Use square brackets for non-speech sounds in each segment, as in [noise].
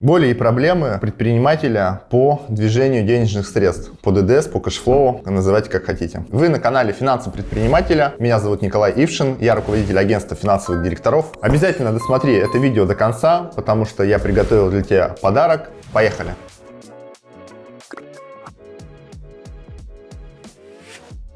Боли и проблемы предпринимателя по движению денежных средств, по ДДС, по cash flow, называйте как хотите. Вы на канале Финансы предпринимателя. Меня зовут Николай Ившин, я руководитель агентства финансовых директоров. Обязательно досмотри это видео до конца, потому что я приготовил для тебя подарок. Поехали!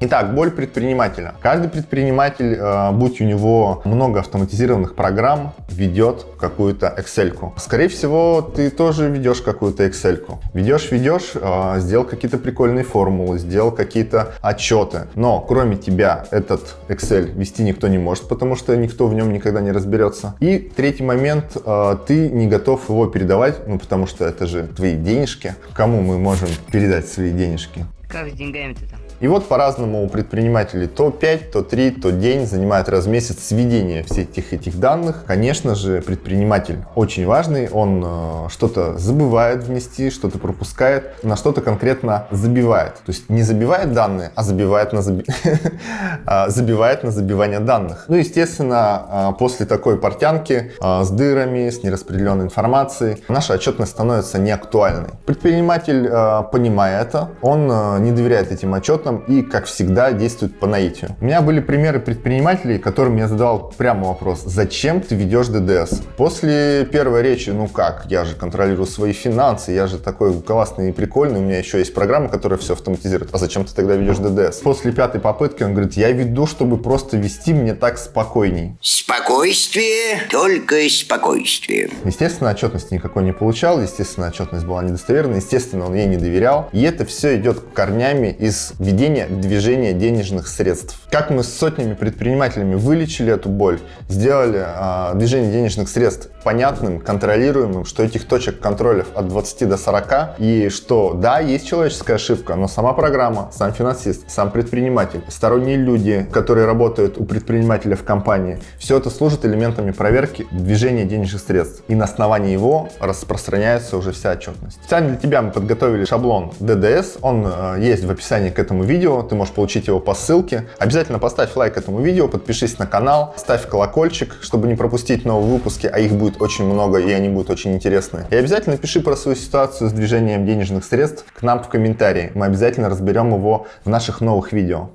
Итак, боль предпринимателя. Каждый предприниматель, э, будь у него много автоматизированных программ, ведет какую-то Excel -ку. Скорее всего, ты тоже ведешь какую-то Excel -ку. Ведешь, ведешь, э, сделал какие-то прикольные формулы, сделал какие-то отчеты. Но кроме тебя этот Excel вести никто не может, потому что никто в нем никогда не разберется. И третий момент, э, ты не готов его передавать, ну потому что это же твои денежки. Кому мы можем передать свои денежки? Как с деньгами-то там? И вот по-разному у предпринимателей то 5, то 3, то день занимает раз в месяц сведение всех этих, этих данных. Конечно же, предприниматель очень важный, он э, что-то забывает внести, что-то пропускает, на что-то конкретно забивает. То есть не забивает данные, а забивает на, заби... [laughs] А, забивает на забивание данных. Ну, естественно, э, после такой портянки э, с дырами, с нераспределенной информацией, наша отчетность становится неактуальной. Предприниматель, понимая это, он э, не доверяет этим отчетам, опытом и, как всегда, действует по наитию. У меня были примеры предпринимателей, которым я задавал прямо вопрос, зачем ты ведешь ДДС? После первой речи, ну как, я же контролирую свои финансы, я же такой классный и прикольный, у меня еще есть программа, которая все автоматизирует, а зачем ты тогда ведешь ДДС? После пятой попытки он говорит, я веду, чтобы просто вести мне так спокойней. Спокойствие, только спокойствие. Естественно, отчетности никакой не получал, естественно, отчетность была недостоверной, естественно, он ей не доверял. И это все идет корнями из ведения ведения движения денежных средств. Как мы с сотнями предпринимателями вылечили эту боль, сделали а, движение денежных средств понятным, контролируемым, что этих точек контроля от 20 до 40, и что, да, есть человеческая ошибка, но сама программа, сам финансист, сам предприниматель, сторонние люди, которые работают у предпринимателя в компании, все это служит элементами проверки движения денежных средств. И на основании его распространяется уже вся отчетность. Специально для тебя мы подготовили шаблон DDS, он э, есть в описании к этому видео, ты можешь получить его по ссылке. Обязательно поставь лайк этому видео, подпишись на канал, ставь колокольчик, чтобы не пропустить новые выпуски, а их будет очень много, и они будут очень интересные. И обязательно пиши про свою ситуацию с движением денежных средств к нам в комментарии. Мы обязательно разберем его в наших новых видео.